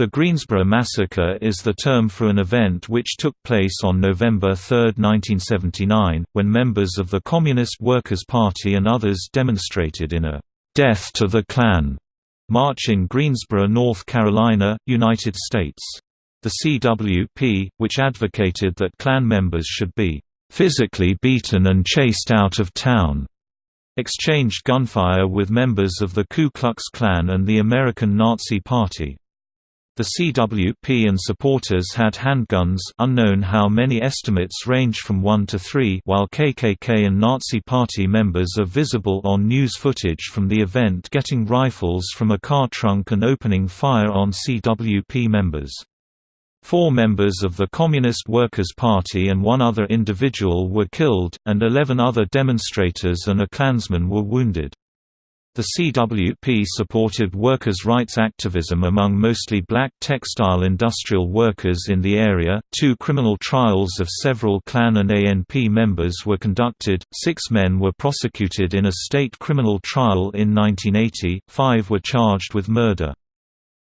The Greensboro Massacre is the term for an event which took place on November 3, 1979, when members of the Communist Workers' Party and others demonstrated in a "'Death to the Klan' march in Greensboro, North Carolina, United States. The CWP, which advocated that Klan members should be "'physically beaten and chased out of town' exchanged gunfire with members of the Ku Klux Klan and the American Nazi Party. The CWP and supporters had handguns unknown how many estimates range from 1 to 3 while KKK and Nazi Party members are visible on news footage from the event getting rifles from a car trunk and opening fire on CWP members. Four members of the Communist Workers' Party and one other individual were killed, and 11 other demonstrators and a Klansman were wounded. The CWP supported workers' rights activism among mostly black textile industrial workers in the area. Two criminal trials of several Klan and ANP members were conducted, six men were prosecuted in a state criminal trial in 1980, five were charged with murder.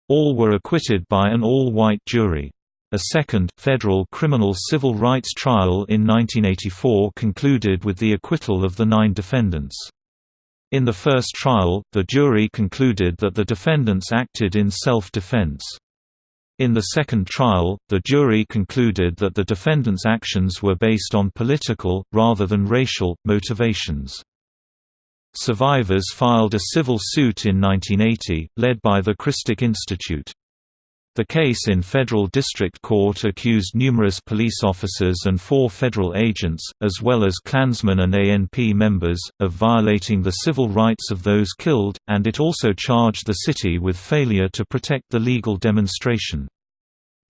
All were acquitted by an all-white jury. A second, federal criminal civil rights trial in 1984 concluded with the acquittal of the nine defendants. In the first trial, the jury concluded that the defendants acted in self-defense. In the second trial, the jury concluded that the defendants' actions were based on political, rather than racial, motivations. Survivors filed a civil suit in 1980, led by the Christic Institute. The case in federal district court accused numerous police officers and four federal agents, as well as Klansmen and ANP members, of violating the civil rights of those killed, and it also charged the city with failure to protect the legal demonstration.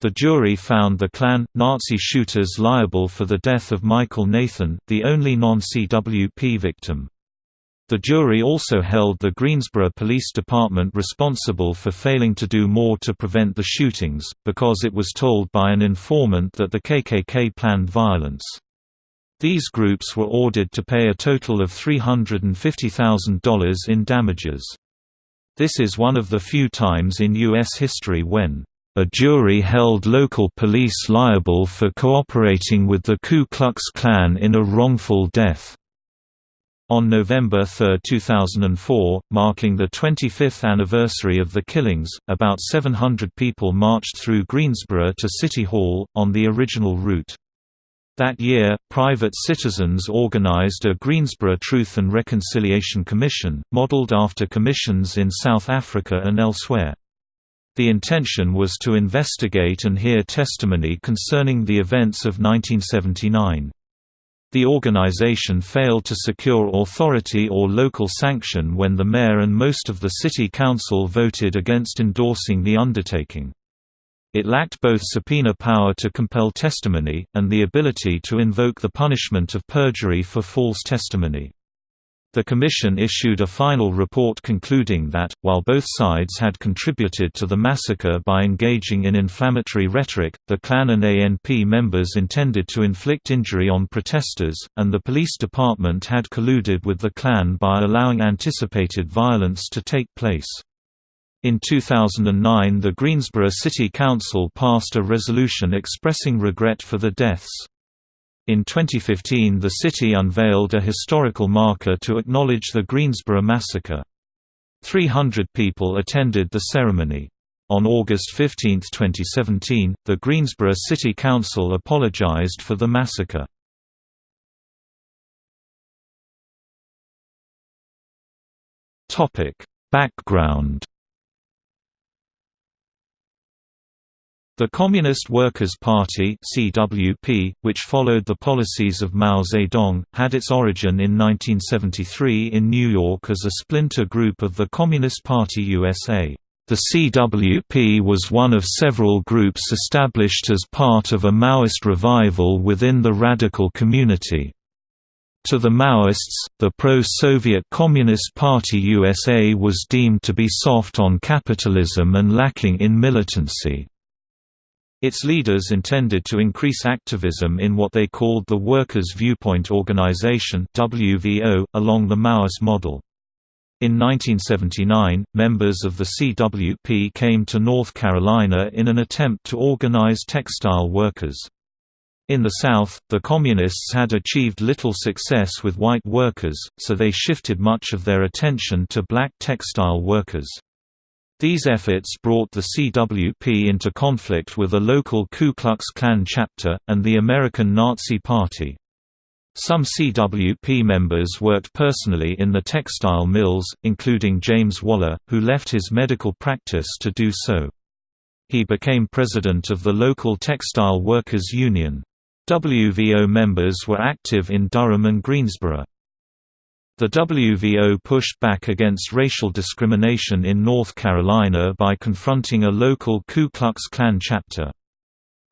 The jury found the Klan, Nazi shooters liable for the death of Michael Nathan, the only non-CWP victim. The jury also held the Greensboro Police Department responsible for failing to do more to prevent the shootings, because it was told by an informant that the KKK planned violence. These groups were ordered to pay a total of $350,000 in damages. This is one of the few times in U.S. history when a jury held local police liable for cooperating with the Ku Klux Klan in a wrongful death. On November 3, 2004, marking the 25th anniversary of the killings, about 700 people marched through Greensboro to City Hall, on the original route. That year, private citizens organized a Greensboro Truth and Reconciliation Commission, modeled after commissions in South Africa and elsewhere. The intention was to investigate and hear testimony concerning the events of 1979. The organization failed to secure authority or local sanction when the mayor and most of the city council voted against endorsing the undertaking. It lacked both subpoena power to compel testimony, and the ability to invoke the punishment of perjury for false testimony. The Commission issued a final report concluding that, while both sides had contributed to the massacre by engaging in inflammatory rhetoric, the Klan and ANP members intended to inflict injury on protesters, and the police department had colluded with the Klan by allowing anticipated violence to take place. In 2009 the Greensboro City Council passed a resolution expressing regret for the deaths. In 2015 the city unveiled a historical marker to acknowledge the Greensboro Massacre. 300 people attended the ceremony. On August 15, 2017, the Greensboro City Council apologized for the massacre. Background The Communist Workers' Party (CWP), which followed the policies of Mao Zedong, had its origin in 1973 in New York as a splinter group of the Communist Party USA. The CWP was one of several groups established as part of a Maoist revival within the radical community. To the Maoists, the pro-Soviet Communist Party USA was deemed to be soft on capitalism and lacking in militancy. Its leaders intended to increase activism in what they called the Workers' Viewpoint Organization along the Maoist model. In 1979, members of the CWP came to North Carolina in an attempt to organize textile workers. In the South, the Communists had achieved little success with white workers, so they shifted much of their attention to black textile workers. These efforts brought the CWP into conflict with a local Ku Klux Klan chapter, and the American Nazi Party. Some CWP members worked personally in the textile mills, including James Waller, who left his medical practice to do so. He became president of the local Textile Workers Union. WVO members were active in Durham and Greensboro. The WVO pushed back against racial discrimination in North Carolina by confronting a local Ku Klux Klan chapter.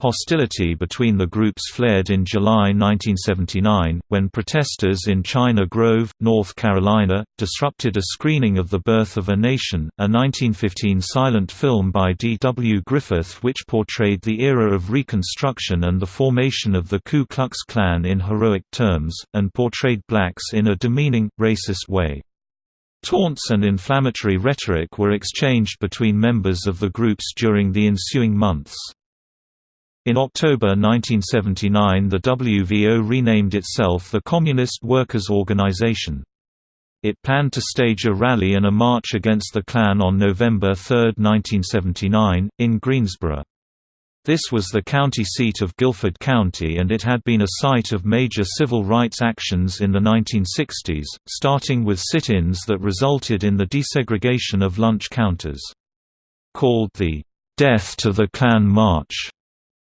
Hostility between the groups flared in July 1979, when protesters in China Grove, North Carolina, disrupted a screening of The Birth of a Nation, a 1915 silent film by D. W. Griffith which portrayed the era of Reconstruction and the formation of the Ku Klux Klan in heroic terms, and portrayed blacks in a demeaning, racist way. Taunts and inflammatory rhetoric were exchanged between members of the groups during the ensuing months. In October 1979 the WVO renamed itself the Communist Workers' Organization. It planned to stage a rally and a march against the Klan on November 3, 1979, in Greensboro. This was the county seat of Guilford County and it had been a site of major civil rights actions in the 1960s, starting with sit-ins that resulted in the desegregation of lunch counters. Called the "'Death to the Klan March'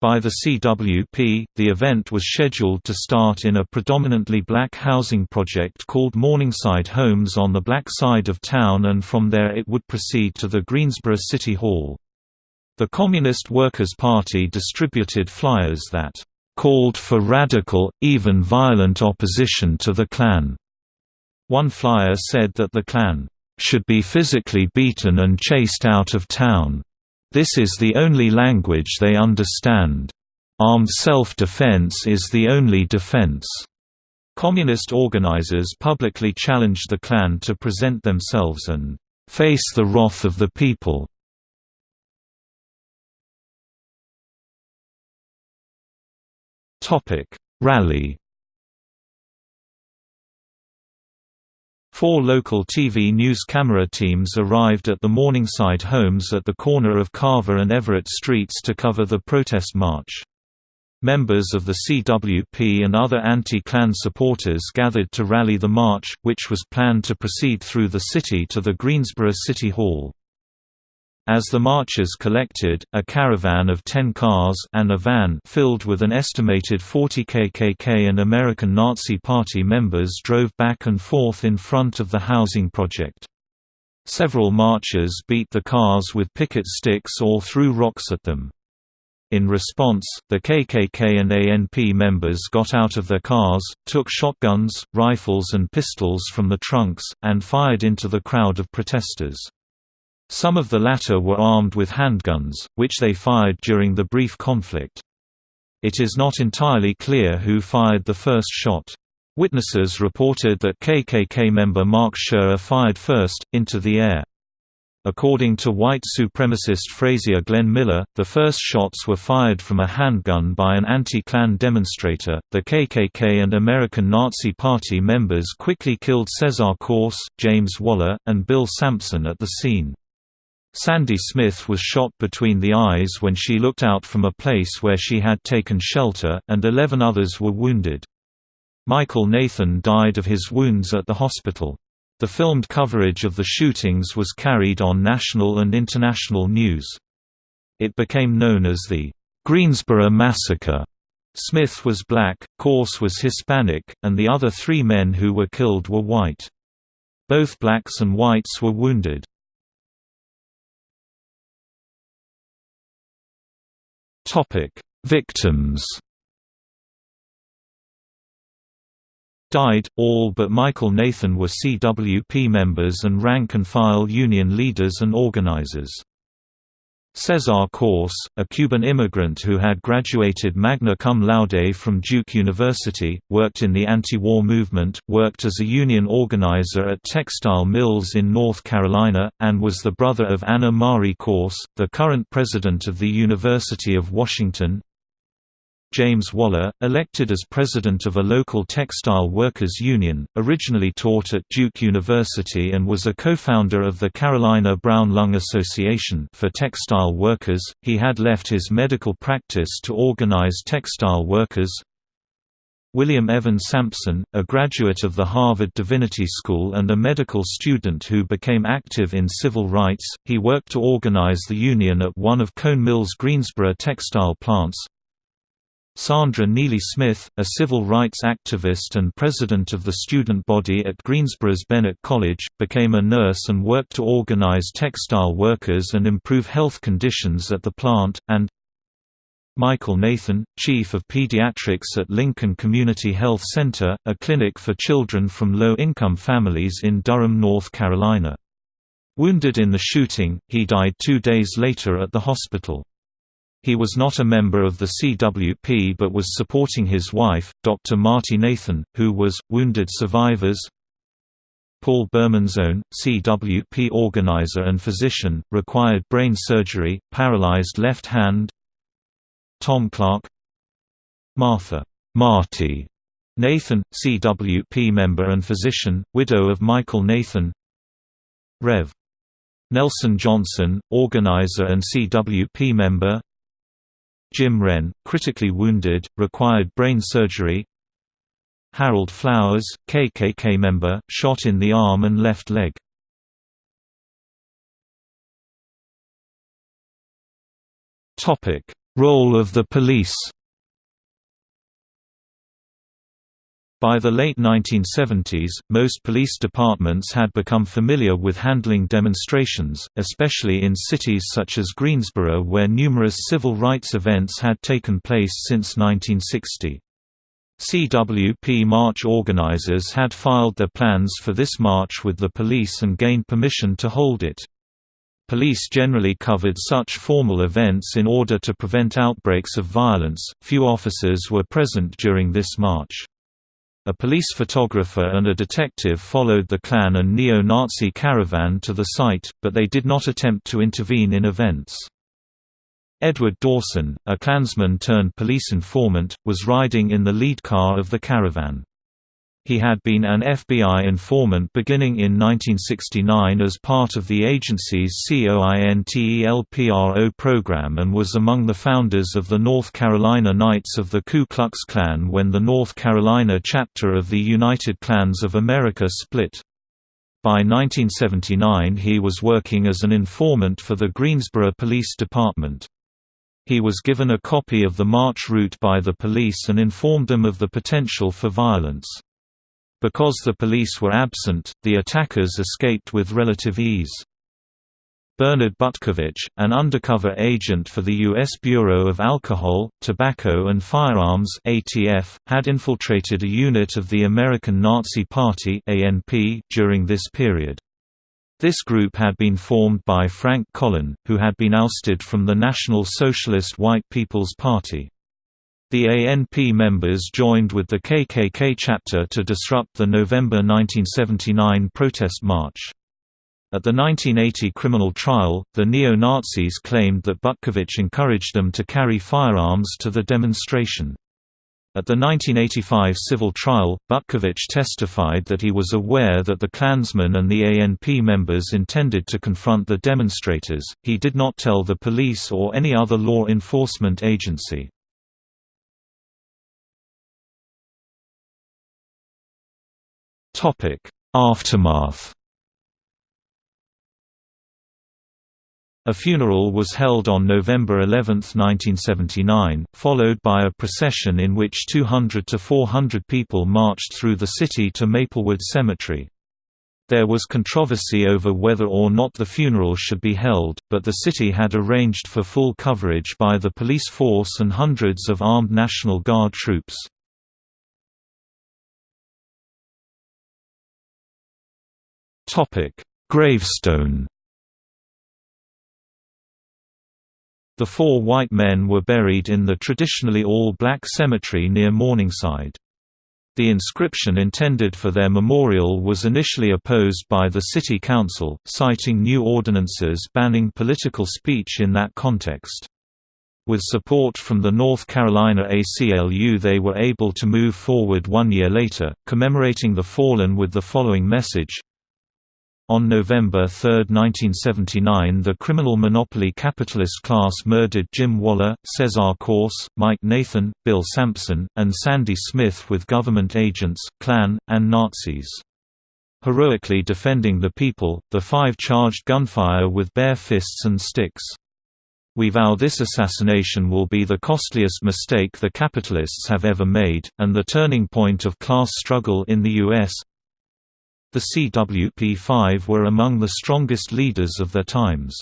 By the CWP, the event was scheduled to start in a predominantly black housing project called Morningside Homes on the black side of town and from there it would proceed to the Greensboro City Hall. The Communist Workers' Party distributed flyers that called for radical, even violent opposition to the Klan. One flyer said that the Klan should be physically beaten and chased out of town. This is the only language they understand. Armed self-defense is the only defense. Communist organizers publicly challenged the Klan to present themselves and face the wrath of the people. Topic: Rally Four local TV news camera teams arrived at the Morningside homes at the corner of Carver and Everett Streets to cover the protest march. Members of the CWP and other anti-Klan supporters gathered to rally the march, which was planned to proceed through the city to the Greensboro City Hall. As the marchers collected, a caravan of 10 cars and a van filled with an estimated 40 KKK and American Nazi Party members drove back and forth in front of the housing project. Several marchers beat the cars with picket sticks or threw rocks at them. In response, the KKK and ANP members got out of their cars, took shotguns, rifles and pistols from the trunks, and fired into the crowd of protesters. Some of the latter were armed with handguns, which they fired during the brief conflict. It is not entirely clear who fired the first shot. Witnesses reported that KKK member Mark Sherer fired first, into the air. According to white supremacist Frazier Glenn Miller, the first shots were fired from a handgun by an anti-Klan demonstrator. The KKK and American Nazi Party members quickly killed Cesar Cauce, James Waller, and Bill Sampson at the scene. Sandy Smith was shot between the eyes when she looked out from a place where she had taken shelter, and 11 others were wounded. Michael Nathan died of his wounds at the hospital. The filmed coverage of the shootings was carried on national and international news. It became known as the Greensboro Massacre. Smith was black, Cauce was Hispanic, and the other three men who were killed were white. Both blacks and whites were wounded. Topic: Victims. Died, all but Michael Nathan were CWP members and rank-and-file union leaders and organizers. Cesar Cauce, a Cuban immigrant who had graduated magna cum laude from Duke University, worked in the anti-war movement, worked as a union organizer at textile mills in North Carolina, and was the brother of Ana Mari Cauce, the current president of the University of Washington. James Waller, elected as president of a local textile workers union, originally taught at Duke University and was a co-founder of the Carolina Brown Lung Association for textile workers. He had left his medical practice to organize textile workers. William Evan Sampson, a graduate of the Harvard Divinity School and a medical student who became active in civil rights, he worked to organize the union at one of Cone Mill's Greensboro textile plants, Sandra Neely Smith, a civil rights activist and president of the student body at Greensboro's Bennett College, became a nurse and worked to organize textile workers and improve health conditions at the plant, and Michael Nathan, chief of pediatrics at Lincoln Community Health Center, a clinic for children from low-income families in Durham, North Carolina. Wounded in the shooting, he died two days later at the hospital. He was not a member of the CWP but was supporting his wife, Dr. Marty Nathan, who was, wounded survivors. Paul Bermanzohn, CWP organizer and physician, required brain surgery, paralyzed left hand. Tom Clark Martha Marty Nathan, CWP member and physician, widow of Michael Nathan Rev. Nelson Johnson, organizer and CWP member Jim Wren, critically wounded, required brain surgery Harold Flowers, KKK member, shot in the arm and left leg. Role of the police By the late 1970s, most police departments had become familiar with handling demonstrations, especially in cities such as Greensboro where numerous civil rights events had taken place since 1960. CWP march organizers had filed their plans for this march with the police and gained permission to hold it. Police generally covered such formal events in order to prevent outbreaks of violence. Few officers were present during this march. A police photographer and a detective followed the Klan and neo-Nazi caravan to the site, but they did not attempt to intervene in events. Edward Dawson, a Klansman-turned-police informant, was riding in the lead car of the caravan. He had been an FBI informant beginning in 1969 as part of the agency's COINTELPRO program and was among the founders of the North Carolina Knights of the Ku Klux Klan when the North Carolina chapter of the United Klans of America split. By 1979 he was working as an informant for the Greensboro Police Department. He was given a copy of the march route by the police and informed them of the potential for violence. Because the police were absent, the attackers escaped with relative ease. Bernard Butkovich, an undercover agent for the U.S. Bureau of Alcohol, Tobacco and Firearms ATF, had infiltrated a unit of the American Nazi Party ANP during this period. This group had been formed by Frank Collin, who had been ousted from the National Socialist White People's Party. The ANP members joined with the KKK chapter to disrupt the November 1979 protest march. At the 1980 criminal trial, the neo-Nazis claimed that Butkovich encouraged them to carry firearms to the demonstration. At the 1985 civil trial, Butkovich testified that he was aware that the Klansmen and the ANP members intended to confront the demonstrators, he did not tell the police or any other law enforcement agency. Topic: Aftermath. A funeral was held on November 11, 1979, followed by a procession in which 200 to 400 people marched through the city to Maplewood Cemetery. There was controversy over whether or not the funeral should be held, but the city had arranged for full coverage by the police force and hundreds of armed National Guard troops. Gravestone. The four white men were buried in the traditionally all-black cemetery near Morningside. The inscription intended for their memorial was initially opposed by the city council, citing new ordinances banning political speech in that context. With support from the North Carolina ACLU they were able to move forward one year later, commemorating the fallen with the following message, on November 3, 1979 the criminal monopoly capitalist class murdered Jim Waller, Cesar Cauce, Mike Nathan, Bill Sampson, and Sandy Smith with government agents, Klan, and Nazis. Heroically defending the people, the five charged gunfire with bare fists and sticks. We vow this assassination will be the costliest mistake the capitalists have ever made, and the turning point of class struggle in the U.S. The CWP5 were among the strongest leaders of their times.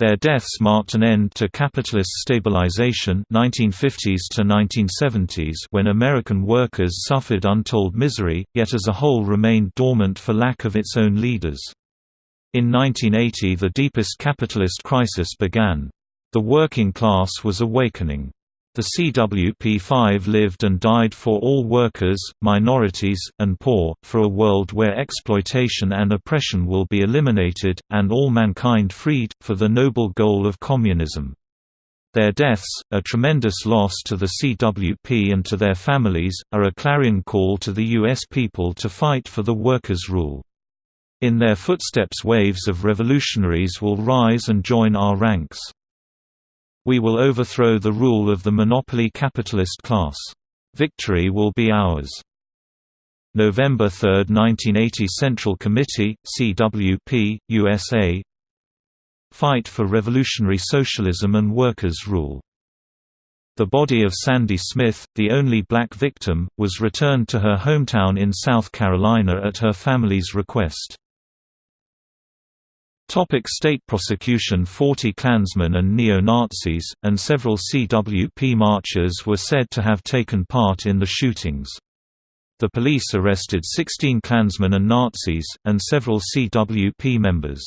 Their deaths marked an end to capitalist stabilization 1950s to 1970s when American workers suffered untold misery, yet as a whole remained dormant for lack of its own leaders. In 1980 the deepest capitalist crisis began. The working class was awakening. The CWP5 lived and died for all workers, minorities, and poor, for a world where exploitation and oppression will be eliminated, and all mankind freed, for the noble goal of communism. Their deaths, a tremendous loss to the CWP and to their families, are a clarion call to the U.S. people to fight for the workers' rule. In their footsteps waves of revolutionaries will rise and join our ranks. We will overthrow the rule of the monopoly capitalist class. Victory will be ours. November 3, 1980 Central Committee, CWP, USA Fight for Revolutionary Socialism and Workers' Rule the body of Sandy Smith, the only black victim, was returned to her hometown in South Carolina at her family's request. Topic state prosecution 40 Klansmen and neo-Nazis, and several CWP marchers were said to have taken part in the shootings. The police arrested 16 Klansmen and Nazis, and several CWP members.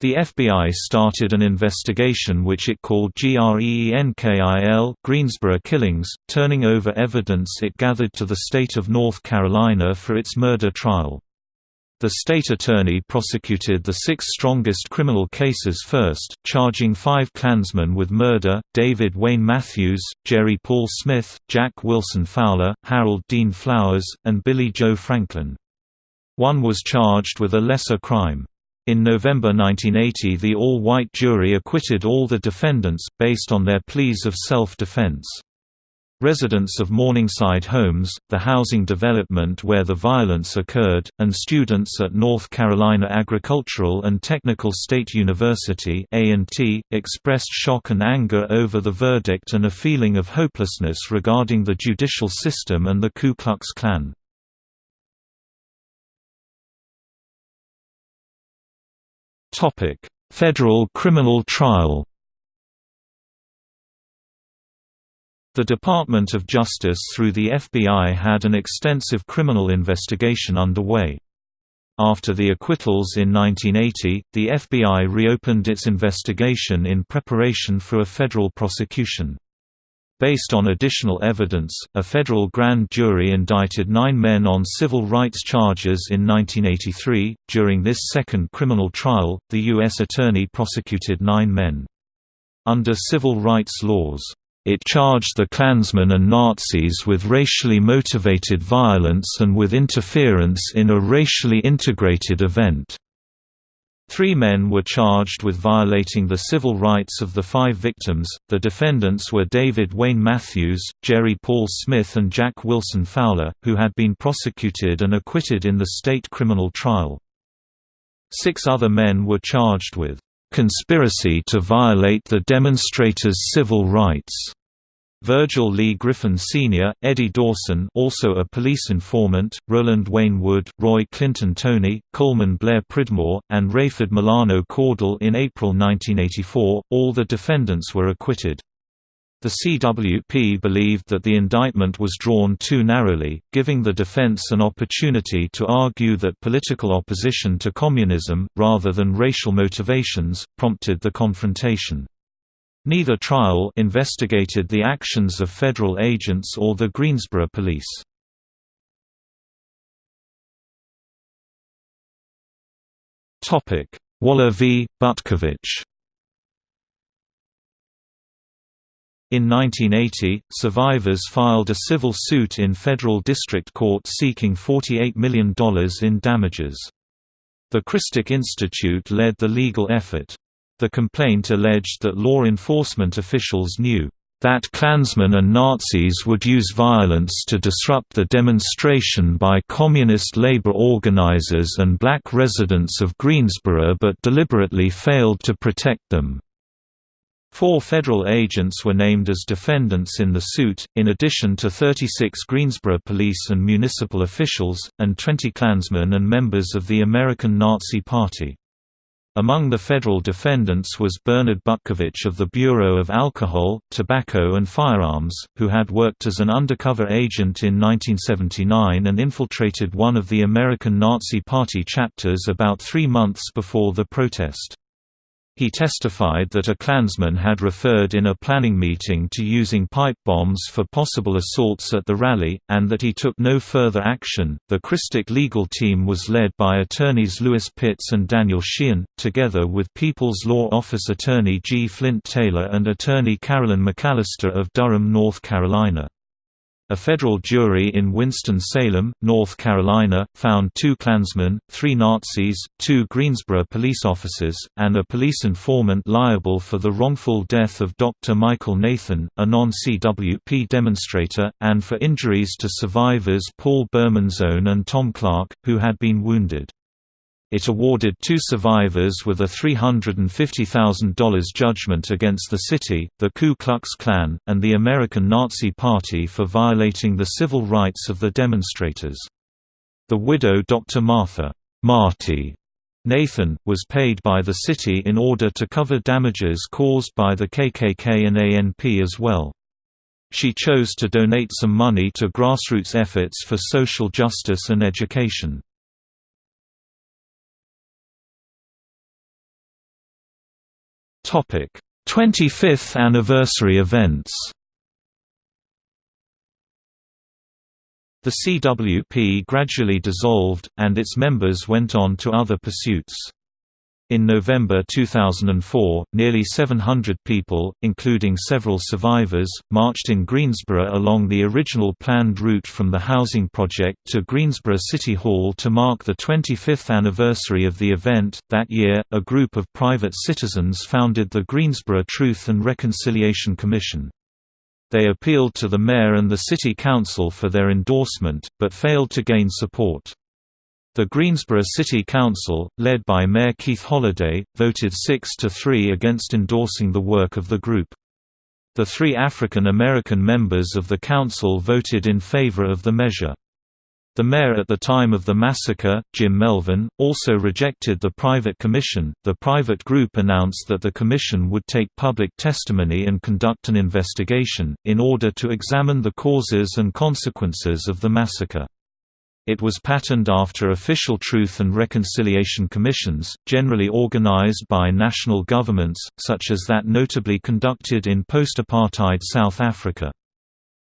The FBI started an investigation which it called GREENKIL Greensboro Killings, turning over evidence it gathered to the state of North Carolina for its murder trial. The state attorney prosecuted the six strongest criminal cases first, charging five Klansmen with murder, David Wayne Matthews, Jerry Paul Smith, Jack Wilson Fowler, Harold Dean Flowers, and Billy Joe Franklin. One was charged with a lesser crime. In November 1980 the all-white jury acquitted all the defendants, based on their pleas of self-defense. Residents of Morningside Homes, the housing development where the violence occurred, and students at North Carolina Agricultural and Technical State University expressed shock and anger over the verdict and a feeling of hopelessness regarding the judicial system and the Ku Klux Klan. Federal criminal trial The Department of Justice through the FBI had an extensive criminal investigation underway. After the acquittals in 1980, the FBI reopened its investigation in preparation for a federal prosecution. Based on additional evidence, a federal grand jury indicted nine men on civil rights charges in 1983. During this second criminal trial, the U.S. Attorney prosecuted nine men. Under civil rights laws, it charged the Klansmen and Nazis with racially motivated violence and with interference in a racially integrated event. Three men were charged with violating the civil rights of the five victims. The defendants were David Wayne Matthews, Jerry Paul Smith, and Jack Wilson Fowler, who had been prosecuted and acquitted in the state criminal trial. Six other men were charged with conspiracy to violate the demonstrators' civil rights. Virgil Lee Griffin Sr., Eddie Dawson also a police informant, Roland Wayne Wood, Roy Clinton Toney, Coleman Blair Pridmore, and Rayford Milano Cordell in April 1984, all the defendants were acquitted. The CWP believed that the indictment was drawn too narrowly, giving the defense an opportunity to argue that political opposition to communism, rather than racial motivations, prompted the confrontation. Neither trial investigated the actions of federal agents or the Greensboro police. Waller v. Butkovich In 1980, survivors filed a civil suit in federal district court seeking $48 million in damages. The Christic Institute led the legal effort. The complaint alleged that law enforcement officials knew that Klansmen and Nazis would use violence to disrupt the demonstration by communist labor organizers and black residents of Greensboro but deliberately failed to protect them. Four federal agents were named as defendants in the suit, in addition to 36 Greensboro police and municipal officials, and 20 Klansmen and members of the American Nazi Party. Among the federal defendants was Bernard Butkovich of the Bureau of Alcohol, Tobacco and Firearms, who had worked as an undercover agent in 1979 and infiltrated one of the American Nazi Party chapters about three months before the protest. He testified that a Klansman had referred in a planning meeting to using pipe bombs for possible assaults at the rally, and that he took no further action. The Christic legal team was led by attorneys Lewis Pitts and Daniel Sheehan, together with People's Law Office attorney G. Flint Taylor and attorney Carolyn McAllister of Durham, North Carolina. A federal jury in Winston-Salem, North Carolina, found two Klansmen, three Nazis, two Greensboro police officers, and a police informant liable for the wrongful death of Dr. Michael Nathan, a non-CWP demonstrator, and for injuries to survivors Paul Bermanzohn and Tom Clark, who had been wounded. It awarded two survivors with a $350,000 judgment against the city, the Ku Klux Klan, and the American Nazi Party for violating the civil rights of the demonstrators. The widow Dr. Martha Marty Nathan, was paid by the city in order to cover damages caused by the KKK and ANP as well. She chose to donate some money to grassroots efforts for social justice and education. Topic: 25th anniversary events. The CWP gradually dissolved, and its members went on to other pursuits. In November 2004, nearly 700 people, including several survivors, marched in Greensboro along the original planned route from the housing project to Greensboro City Hall to mark the 25th anniversary of the event. That year, a group of private citizens founded the Greensboro Truth and Reconciliation Commission. They appealed to the mayor and the city council for their endorsement, but failed to gain support. The Greensboro City Council, led by Mayor Keith Holliday, voted 6 to 3 against endorsing the work of the group. The three African American members of the council voted in favor of the measure. The mayor at the time of the massacre, Jim Melvin, also rejected the private commission. The private group announced that the commission would take public testimony and conduct an investigation, in order to examine the causes and consequences of the massacre. It was patterned after official Truth and Reconciliation Commissions, generally organized by national governments, such as that notably conducted in post-apartheid South Africa.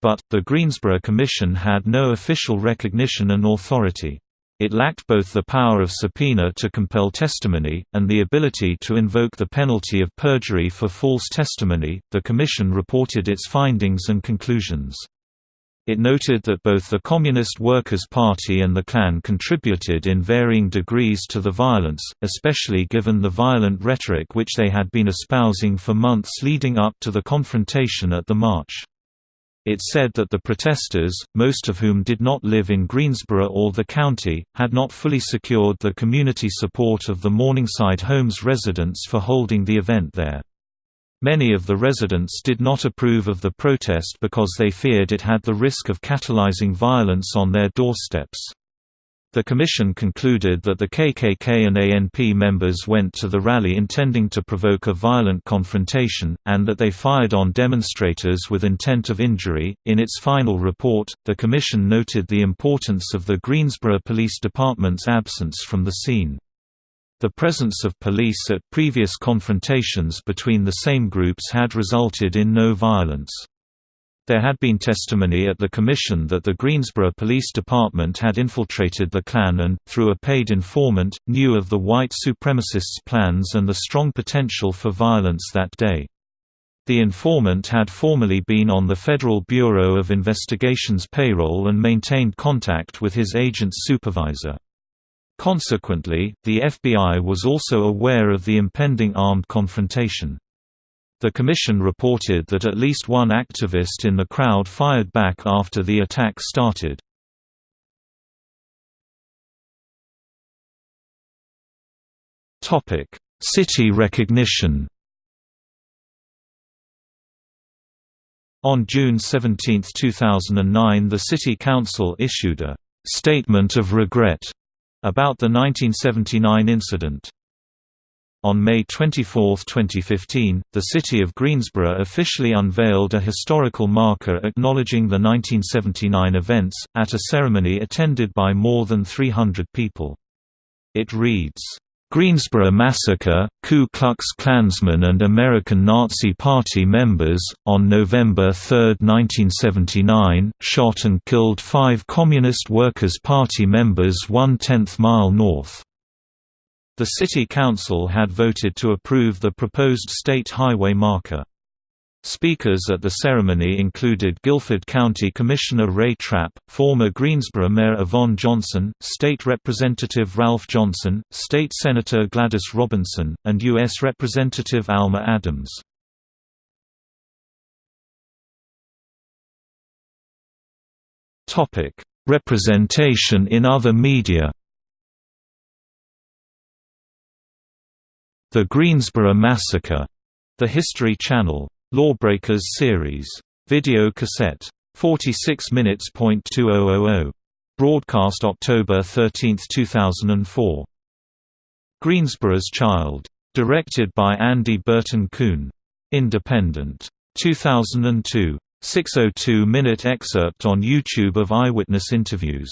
But, the Greensboro Commission had no official recognition and authority. It lacked both the power of subpoena to compel testimony, and the ability to invoke the penalty of perjury for false testimony. The Commission reported its findings and conclusions. It noted that both the Communist Workers' Party and the Klan contributed in varying degrees to the violence, especially given the violent rhetoric which they had been espousing for months leading up to the confrontation at the march. It said that the protesters, most of whom did not live in Greensboro or the county, had not fully secured the community support of the Morningside Homes residents for holding the event there. Many of the residents did not approve of the protest because they feared it had the risk of catalyzing violence on their doorsteps. The commission concluded that the KKK and ANP members went to the rally intending to provoke a violent confrontation, and that they fired on demonstrators with intent of injury. In its final report, the commission noted the importance of the Greensboro Police Department's absence from the scene. The presence of police at previous confrontations between the same groups had resulted in no violence. There had been testimony at the commission that the Greensboro Police Department had infiltrated the Klan and, through a paid informant, knew of the white supremacists' plans and the strong potential for violence that day. The informant had formerly been on the Federal Bureau of Investigation's payroll and maintained contact with his agent's supervisor. Consequently, the FBI was also aware of the impending armed confrontation. The commission reported that at least one activist in the crowd fired back after the attack started. City recognition On June 17, 2009 the City Council issued a «statement of regret» about the 1979 incident. On May 24, 2015, the city of Greensboro officially unveiled a historical marker acknowledging the 1979 events, at a ceremony attended by more than 300 people. It reads, Greensboro Massacre, Ku Klux Klansmen and American Nazi Party members, on November 3, 1979, shot and killed five Communist Workers' Party members one-tenth mile north. The City Council had voted to approve the proposed state highway marker. Speakers at the ceremony included Guilford County Commissioner Ray Trapp, former Greensboro Mayor Yvonne Johnson, State Representative Ralph Johnson, State Senator Gladys Robinson, and U.S. Representative Alma Adams. Representation in other media The Greensboro Massacre, The History Channel Lawbreakers series. Video cassette. 46 minutes. Oh oh oh. Broadcast October 13, 2004. Greensboro's Child. Directed by Andy Burton Kuhn. Independent. 2002. 602-minute excerpt on YouTube of eyewitness interviews.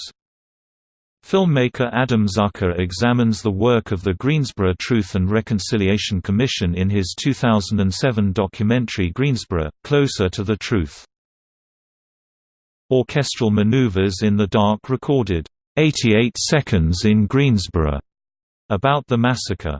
Filmmaker Adam Zucker examines the work of the Greensboro Truth and Reconciliation Commission in his 2007 documentary Greensboro, Closer to the Truth. Orchestral maneuvers in the dark recorded, 88 seconds in Greensboro, about the massacre.